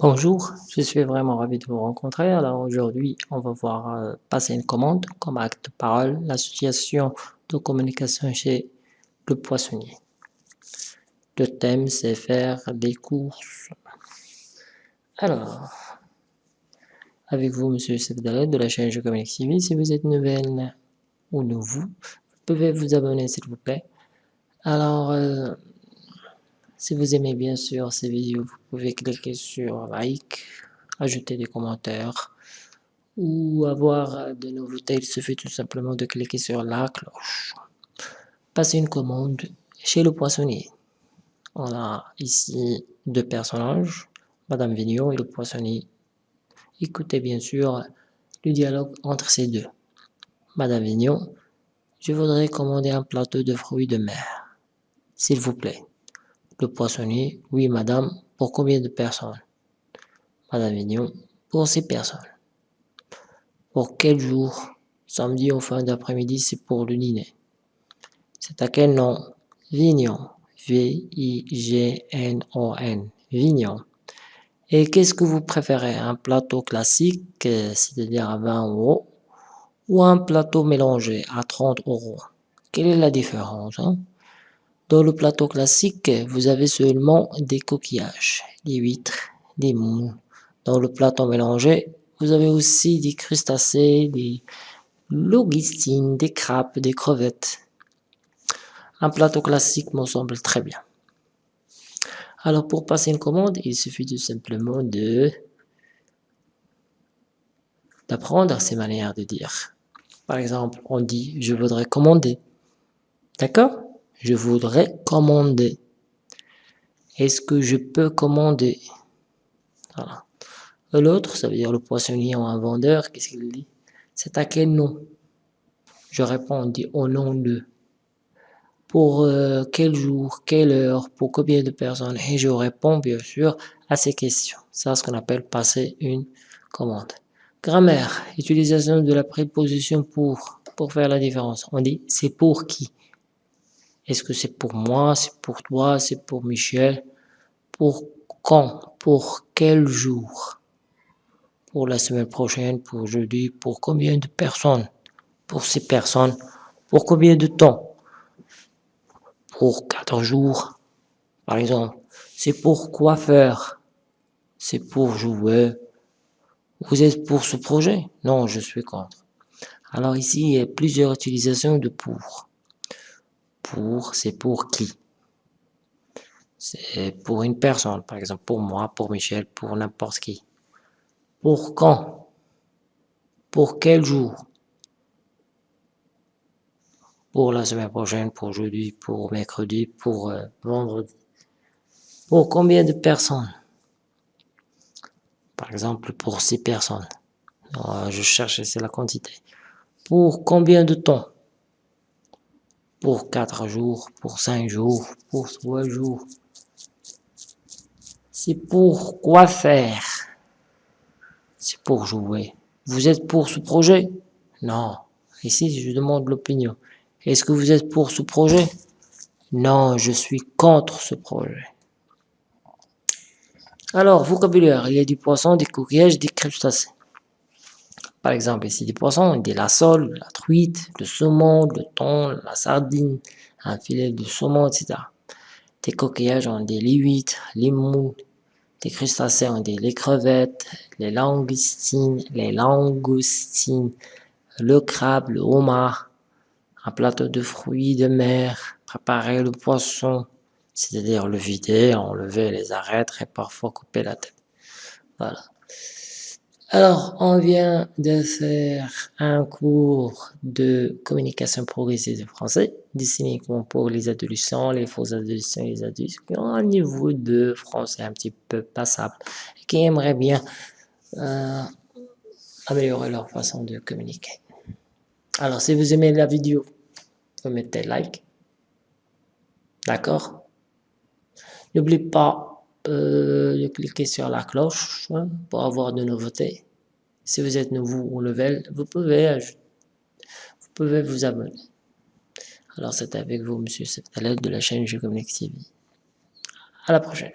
Bonjour, je suis vraiment ravi de vous rencontrer. Alors aujourd'hui, on va voir euh, passer une commande comme acte de parole, l'association de communication chez le poissonnier. Le thème, c'est faire des courses. Alors, avec vous, Monsieur Youssef de la chaîne Je Communique TV. Si vous êtes nouvelle ou nouveau, vous pouvez vous abonner s'il vous plaît. Alors, euh, si vous aimez bien sûr ces vidéos, vous pouvez cliquer sur like, ajouter des commentaires ou avoir de nouveautés. Il suffit tout simplement de cliquer sur la cloche. Passez une commande chez le poissonnier. On a ici deux personnages, Madame Vignon et le poissonnier. Écoutez bien sûr le dialogue entre ces deux. Madame Vignon, je voudrais commander un plateau de fruits de mer, s'il vous plaît. Le poissonnier, oui madame, pour combien de personnes? Madame Vignon, pour six personnes. Pour quel jour? Samedi en fin d'après-midi, c'est pour le dîner. C'est à quel nom? Vignon. V-I-G-N-O-N. Vignon. Et qu'est-ce que vous préférez? Un plateau classique, c'est-à-dire à 20 euros, ou un plateau mélangé à 30 euros? Quelle est la différence hein? Dans le plateau classique, vous avez seulement des coquillages, des huîtres, des moules. Dans le plateau mélangé, vous avez aussi des crustacés, des logistines, des crabes, des crevettes. Un plateau classique me semble très bien. Alors pour passer une commande, il suffit tout simplement de d'apprendre ces manières de dire. Par exemple, on dit « je voudrais commander ». D'accord? Je voudrais commander. Est-ce que je peux commander? Voilà. L'autre, ça veut dire le poissonnier ou un vendeur, qu'est-ce qu'il dit? C'est à quel nom? Je réponds, on dit au nom de. Pour euh, quel jour, quelle heure, pour combien de personnes? Et je réponds bien sûr à ces questions. C'est ce qu'on appelle passer une commande. Grammaire, utilisation de la préposition pour, pour faire la différence. On dit c'est pour qui? Est-ce que c'est pour moi, c'est pour toi, c'est pour Michel? Pour quand? Pour quel jour? Pour la semaine prochaine, pour jeudi, pour combien de personnes? Pour ces personnes, pour combien de temps? Pour quatre jours, par exemple. C'est pour quoi faire? C'est pour jouer? Vous êtes pour ce projet? Non, je suis contre. Alors ici, il y a plusieurs utilisations de pour pour, c'est pour qui? C'est pour une personne, par exemple pour moi, pour Michel, pour n'importe qui. Pour quand? Pour quel jour? Pour la semaine prochaine, pour jeudi, pour mercredi, pour euh, vendredi. Pour combien de personnes? Par exemple, pour six personnes. je cherche, c'est la quantité. Pour combien de temps? Pour quatre jours, pour cinq jours, pour trois jours. C'est pour quoi faire? C'est pour jouer. Vous êtes pour ce projet? Non. Ici, je demande l'opinion. Est-ce que vous êtes pour ce projet? Non, je suis contre ce projet. Alors, vocabulaire, il y a du poisson, des coquillages, des crustacés. Par exemple, ici, des poissons, des la sole, la truite, le saumon, le thon, la sardine, un filet de saumon, etc. Des coquillages, ont des huîtres, les moules, des crustacés, ont des les crevettes, les langoustines, les langoustines, le crabe, le homard, un plateau de fruits de mer, préparer le poisson, c'est-à-dire le vider, enlever les arêtes et parfois couper la tête. Voilà. Alors, on vient de faire un cours de communication progressive de français, destiné pour les adolescents, les faux adolescents et les adultes qui ont un niveau de français un petit peu passable et qui aimeraient bien euh, améliorer leur façon de communiquer. Alors, si vous aimez la vidéo, vous mettez like. D'accord? N'oubliez pas de cliquer sur la cloche hein, pour avoir de nouveautés. Si vous êtes nouveau ou level, vous pouvez, vous pouvez vous abonner. Alors c'est avec vous, Monsieur l'aide de la chaîne Je TV. À la prochaine.